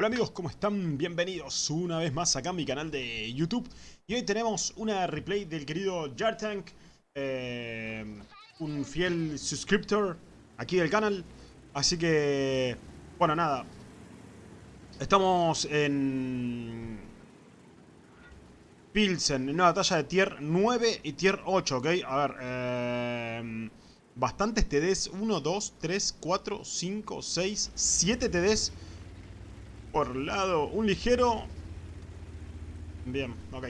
Hola amigos, ¿cómo están? Bienvenidos una vez más acá a mi canal de YouTube. Y hoy tenemos una replay del querido Jartank eh, Un fiel suscriptor aquí del canal. Así que, bueno nada. Estamos en Pilsen, en una batalla de tier 9 y tier 8, ¿ok? A ver, eh, bastantes TDs 1, 2, 3, 4, 5, 6, 7 TDs por lado, un ligero. Bien, ok.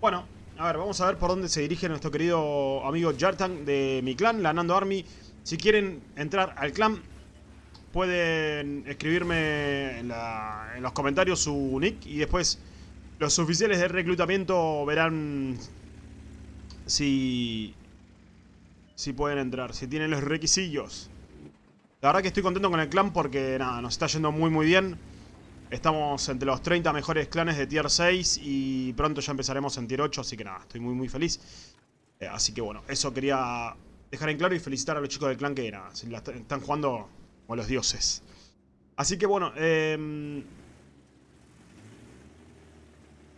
Bueno, a ver, vamos a ver por dónde se dirige nuestro querido amigo Jartan de mi clan, la Nando Army. Si quieren entrar al clan, pueden escribirme en, en los comentarios su nick y después los oficiales de reclutamiento verán si, si pueden entrar, si tienen los requisitos. La verdad que estoy contento con el clan porque nada, nos está yendo muy muy bien. Estamos entre los 30 mejores clanes de tier 6 y pronto ya empezaremos en tier 8, así que nada, estoy muy muy feliz. Eh, así que bueno, eso quería dejar en claro y felicitar a los chicos del clan que nada, están jugando como los dioses. Así que bueno, eh,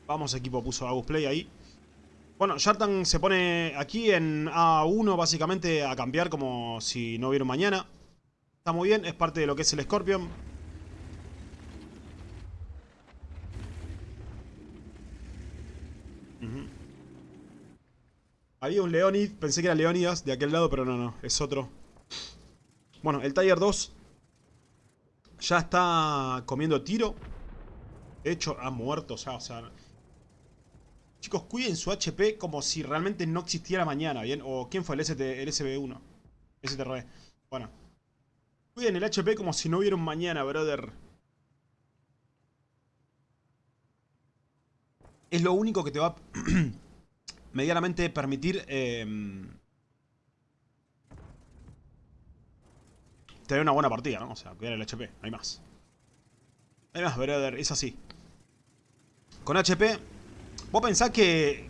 vamos equipo, puso Agus Play ahí. Bueno, Shartan se pone aquí en A1 básicamente a cambiar como si no hubiera mañana. Está muy bien, es parte de lo que es el Scorpion. Había un Leonid, pensé que era Leonidas de aquel lado, pero no, no, es otro. Bueno, el Tiger 2 ya está comiendo tiro. De hecho, ha muerto ya, o sea... Chicos, cuiden su HP como si realmente no existiera mañana, ¿bien? O ¿quién fue el, ST, el SB1? STR. Bueno. Cuiden el HP como si no hubiera un mañana, brother. Es lo único que te va medianamente permitir eh, tener una buena partida, ¿no? O sea, cuidar el HP, hay más. Hay más, brother, es así. Con HP, vos pensás que,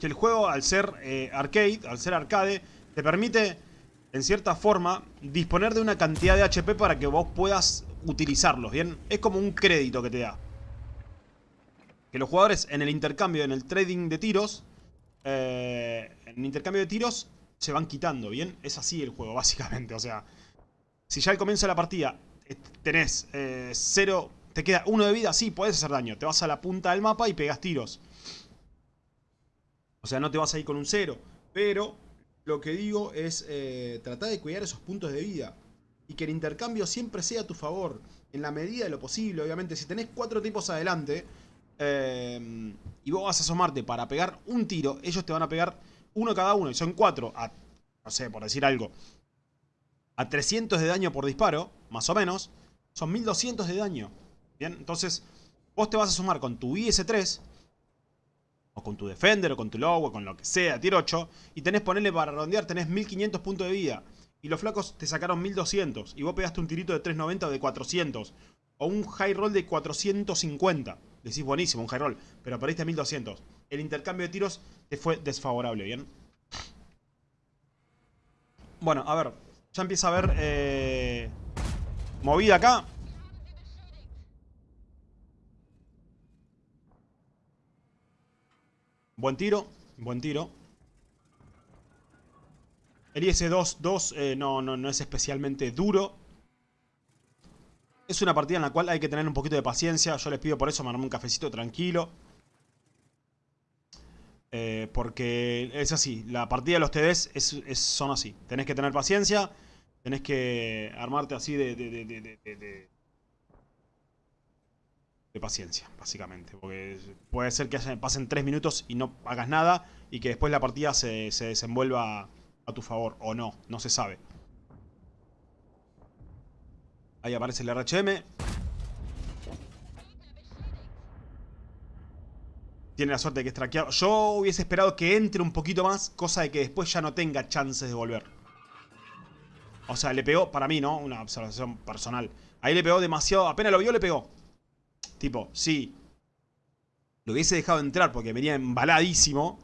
que el juego, al ser eh, arcade, al ser arcade, te permite, en cierta forma, disponer de una cantidad de HP para que vos puedas utilizarlos, ¿bien? Es como un crédito que te da que los jugadores en el intercambio, en el trading de tiros, eh, en el intercambio de tiros, se van quitando, ¿bien? Es así el juego, básicamente. O sea, si ya al comienzo de la partida eh, tenés eh, cero, te queda uno de vida, sí, puedes hacer daño. Te vas a la punta del mapa y pegas tiros. O sea, no te vas a ir con un cero. Pero lo que digo es tratar de cuidar esos puntos de vida. Y que el intercambio siempre sea a tu favor. En la medida de lo posible, obviamente. Si tenés cuatro tipos adelante Em, y vos vas a asomarte para pegar un tiro, ellos te van a pegar uno cada uno, y son cuatro, a, no sé, por decir algo, a 300 de daño por disparo, más o menos, son 1200 de daño. Bien, entonces vos te vas a sumar con tu IS-3, o con tu Defender, o con tu Low, o con lo que sea, tier 8, y tenés, ponerle para redondear, tenés 1500 puntos de vida. Y los flacos te sacaron 1200, y vos pegaste un tirito de 390 o de 400, o un high roll de 450. Decís buenísimo, un high roll, pero perdiste 1200. El intercambio de tiros te fue desfavorable, ¿bien? Bueno, a ver. Ya empieza a haber eh, movida acá. Buen tiro, buen tiro. El IS-2-2 eh, no, no, no es especialmente duro. Es una partida en la cual hay que tener un poquito de paciencia. Yo les pido por eso mandarme un cafecito tranquilo. Eh, porque es así. La partida de los TDs es, son así. Tenés que tener paciencia. Tenés que armarte así de, de, de, paciencia, básicamente. Porque puede ser que pasen 3 minutos y no hagas nada. Y que después la partida se, se desenvuelva a tu favor. O no. No se sabe. Ahí aparece el RHM. Tiene la suerte de que es traqueado. Yo hubiese esperado que entre un poquito más, cosa de que después ya no tenga chances de volver. O sea, le pegó, para mí, ¿no? Una observación personal. Ahí le pegó demasiado, apenas lo vio, le pegó. Tipo, sí. Lo hubiese dejado entrar porque venía embaladísimo.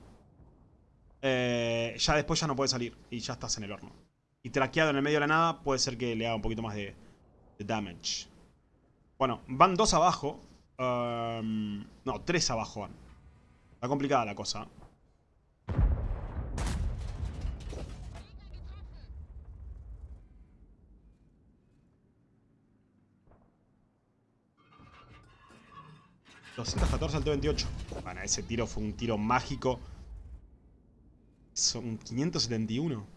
Eh, ya después ya no puede salir. Y ya estás en el horno. Y traqueado en el medio de la nada, puede ser que le haga un poquito más de, de damage. Bueno, van dos abajo. Um, no, tres abajo van. Está complicada la cosa. ...214 al T-28... Bueno, ese tiro fue un tiro mágico... Son 571...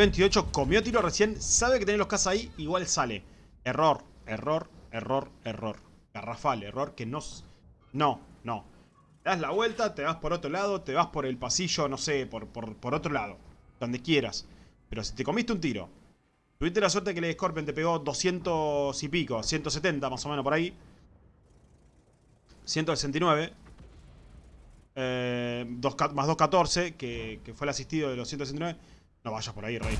T28 comió tiro recién, sabe que tiene los casas ahí, igual sale. Error, error, error, error. Garrafal, error que no... No, no. Das la vuelta, te vas por otro lado, te vas por el pasillo, no sé, por, por, otro lado. Donde quieras. Pero si te comiste un tiro, tuviste la suerte que el Scorpion te pegó 200 y pico, 170 más o menos por ahí. 169. Eh, más 214, que, que fue el asistido de los 169. No vayas por ahí, rey.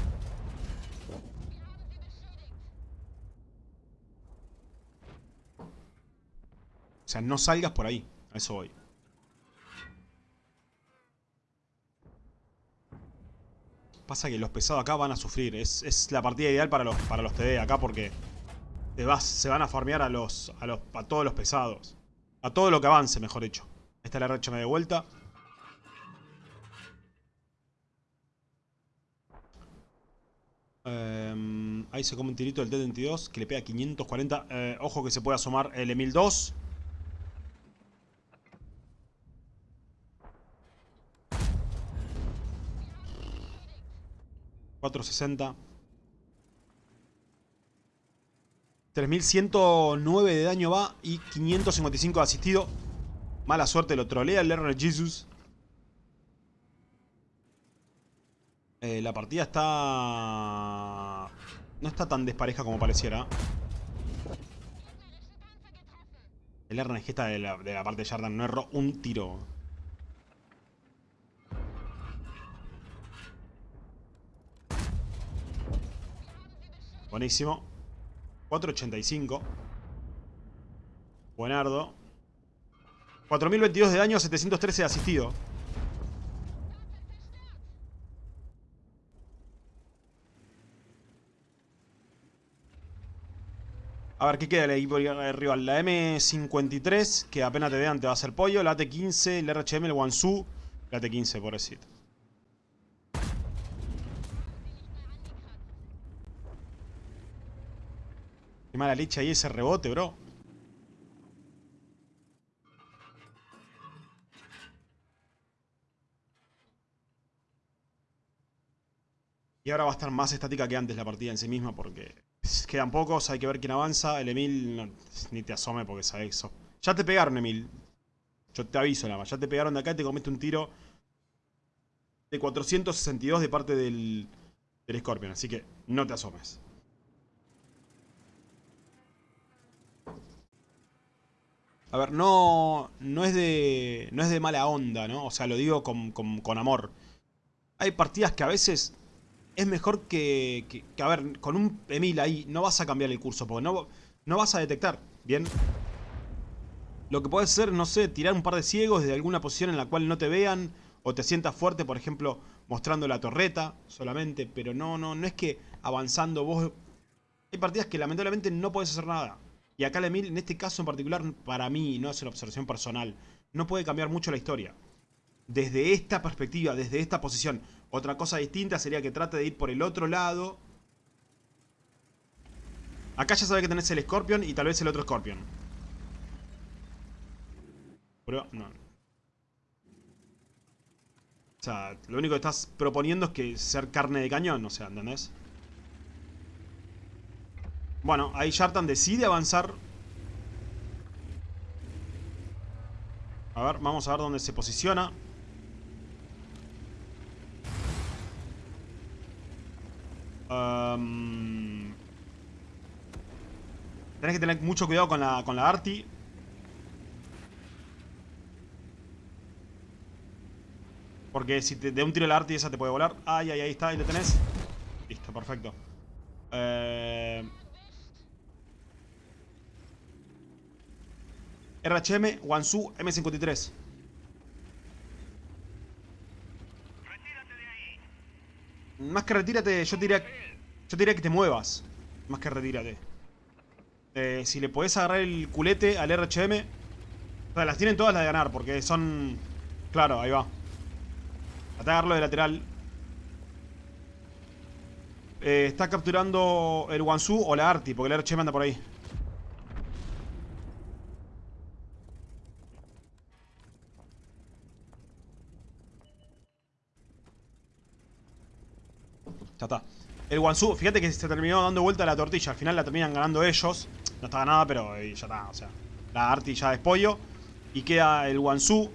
O sea, no salgas por ahí. A eso voy. Pasa que los pesados acá van a sufrir. Es, la partida ideal para los, para los TD acá porque te vas, se van a farmear a los, a los a todos los pesados. A todo lo que avance, mejor dicho. Esta es la recha de vuelta. Eh, ahí se come un tirito del T-22 que le pega 540. Eh, ojo que se puede asomar el Emil 2. $460. 3109 de daño va y 555 de asistido. Mala suerte, lo trolea el R Jesus. Eh, la partida está... No está tan despareja como pareciera. El RNG está de la, de la parte de Jordan. No erró un tiro. Buenísimo. 485. Buenardo. 4022 de daño, 713 de asistido. A ver, ¿qué queda el equipo rival? La M53, que apenas te vean te va a hacer pollo. La T15, el RHM, el Wansu. La T15, pobrecito. Qué mala leche ahí ese rebote, bro. Y ahora va a estar más estática que antes la partida en sí misma porque Quedan pocos, hay que ver quién avanza. El Emil, ni te asome porque sabe eso. Ya te pegaron, Emil. Yo te aviso nada más. Ya te pegaron de acá y te comiste un tiro de 462 de parte del, del Scorpion. Así que no te asomes. A ver, no, no, es de, no es de mala onda, ¿no? O sea, lo digo con, con amor. Hay partidas que a veces es mejor que, a ver, con un Emil ahí no vas a cambiar el curso, porque no, no vas a detectar, ¿bien? Lo que puedes hacer, no sé, tirar un par de ciegos desde alguna posición en la cual no te vean, o te sientas fuerte, por ejemplo, mostrando la torreta solamente, pero no, no, no es que avanzando vos... Hay partidas que lamentablemente no puedes hacer nada. Y acá el Emil, en este caso en particular, para mí, no es una observación personal, no puede cambiar mucho la historia. Desde esta perspectiva, desde esta posición, otra cosa distinta sería que trate de ir por el otro lado. Acá ya sabe que tenés el Scorpion y tal vez el otro Scorpion. Pero no. O sea, lo único que estás proponiendo es que ser carne de cañón, o sea, ¿entendés? Bueno, ahí Shartan decide avanzar. A ver, vamos a ver dónde se posiciona. Um, tenés que tener mucho cuidado con la, con la Arti. Porque si te de un tiro la Arti esa te puede volar. Ay, ay, ahí está, ahí lo tenés. Listo, perfecto. Eh... RHM, Wansu, M53. Más que retírate, yo diría... Yo te diría que te muevas. Más que retírate. Eh, si le podés agarrar el culete al RHM. O sea, las tienen todas las de ganar. Porque son... Claro, ahí va. Atacarlo de lateral. Eh, está capturando el Wansu o la Arti. Porque el RHM anda por ahí. Ya está. El Wansu, fíjate que se terminó dando vuelta la tortilla. Al final la terminan ganando ellos. No está ganada, pero ya está. O sea, la Arti ya es pollo. Y queda el Wansu.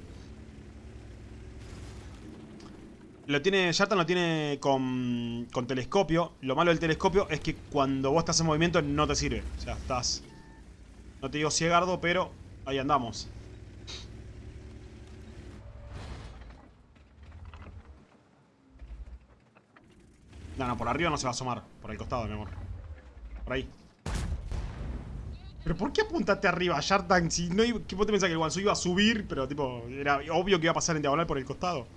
Lo tiene, Yartan lo tiene con, con telescopio. Lo malo del telescopio es que cuando vos estás en movimiento no te sirve. O sea, estás... No te digo ciegardo, pero ahí andamos. No, no, por arriba no se va a asomar. Por el costado, mi amor. Por ahí. ¿Pero por qué apuntaste arriba, Shartan? Si no ¿Qué vos te pensás que el Wansu iba a subir? Pero tipo, era obvio que iba a pasar en diagonal por el costado.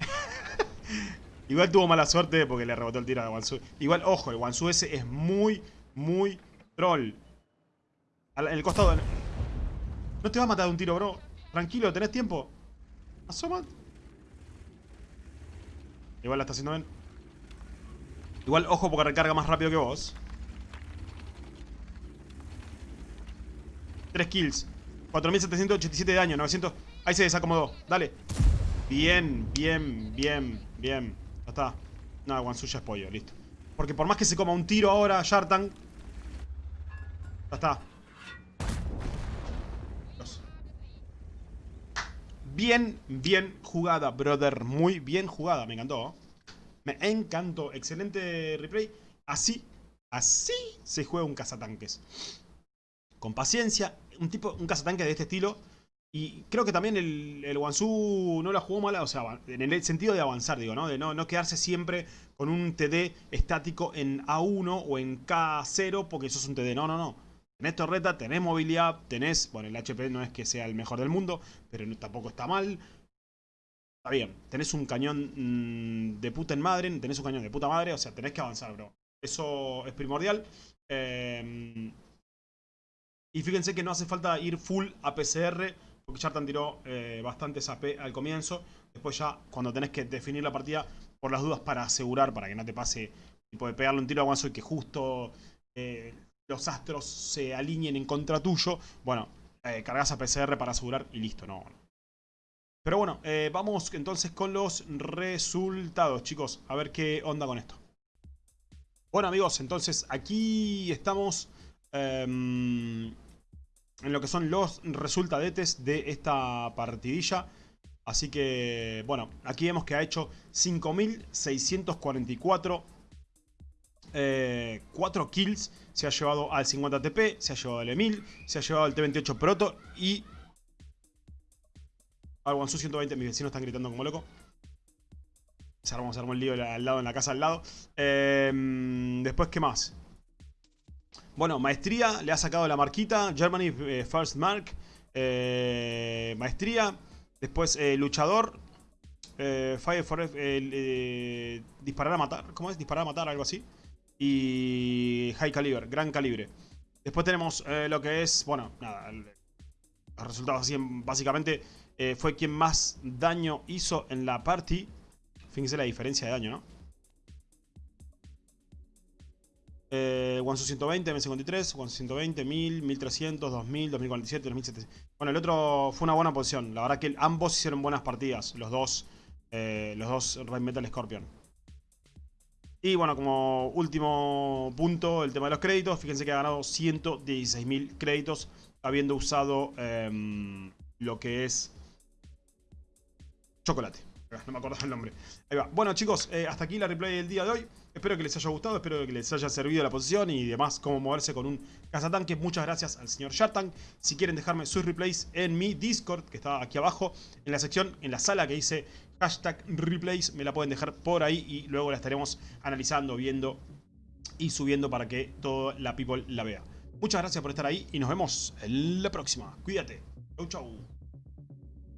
Igual tuvo mala suerte porque le rebotó el tiro a Wansu. Igual, ojo, el Wansu ese es muy, muy troll. En el costado. No te va a matar de un tiro, bro. Tranquilo, ¿tenés tiempo? Asoma. Igual la está haciendo bien. Igual, ojo, porque recarga más rápido que vos. 3 kills. 4787 de daño, 900... Ahí se desacomodó, dale. Bien, bien, bien, bien. Ya está. No, Wansuya es pollo, listo. Porque por más que se coma un tiro ahora, Shartan... Ya está. Bien, bien jugada, brother. Muy bien jugada, me encantó. Me encantó. Excelente replay. Así, así se juega un cazatanques. Con paciencia. Un tipo, un de este estilo. Y creo que también el, el Wansu no la jugó mal, o sea, en el sentido de avanzar, digo, ¿no? De no, no quedarse siempre con un TD estático en A1 o en K0 porque eso es un TD. No, no, no. Tenés torreta, tenés movilidad, tenés... Bueno, el HP no es que sea el mejor del mundo, pero tampoco está mal bien, tenés un cañón mm, de puta en madre, tenés un cañón de puta madre, o sea, tenés que avanzar, bro. Eso es primordial. Em, y fíjense que no hace falta ir full a PCR, porque Chartan tiró eh, bastantes al comienzo. Después ya, cuando tenés que definir la partida, por las dudas para asegurar, para que no te pase tipo de pegarle un tiro a Guanzo y que justo eh, los astros se alineen en contra tuyo. Bueno, eh, cargas a PCR para asegurar y listo, no, pero bueno, eh, vamos entonces con los resultados, chicos. A ver qué onda con esto. Bueno, amigos, entonces aquí estamos em, en lo que son los resultadetes de esta partidilla. Así que, bueno, aquí vemos que ha hecho 5.644 eh, 4 kills. Se ha llevado al 50 TP, se ha llevado al Emil, se ha llevado al T28 Proto y al Wansu 120, mis vecinos están gritando como loco. Se armó, se armó el lío al lado, en la casa al lado. Em, después, ¿qué más? Bueno, maestría, le ha sacado la marquita. Germany eh, First Mark. Eh, maestría. Después, eh, luchador. fire for... disparar a matar. ¿Cómo es? Disparar a matar, algo así. Y high caliber, gran calibre. Después tenemos lo que es, bueno, nada, los resultados así, básicamente eh, fue quien más daño hizo en la party. Fíjense la diferencia de daño, ¿no? Eh, 120, M53, 120, 1000, 1300, 2000, 2047, 2700. Bueno, el otro fue una buena posición. La verdad que ambos hicieron buenas partidas. Los dos, eh, los dos Red Metal Scorpion. Y bueno, como último punto, el tema de los créditos. Fíjense que ha ganado 116.000 créditos habiendo usado em, lo que es chocolate. No me acuerdo el nombre. Ahí va. Bueno chicos, eh, hasta aquí la replay del día de hoy. Espero que les haya gustado, espero que les haya servido la posición y demás cómo moverse con un cazatanque. Muchas gracias al señor Shartank. Si quieren dejarme sus replays en mi Discord, que está aquí abajo, en la sección, en la sala que dice hashtag replays, me la pueden dejar por ahí y luego la estaremos analizando, viendo y subiendo para que toda la people la vea. Muchas gracias por estar ahí y nos vemos en la próxima. Cuídate. Chau, chau.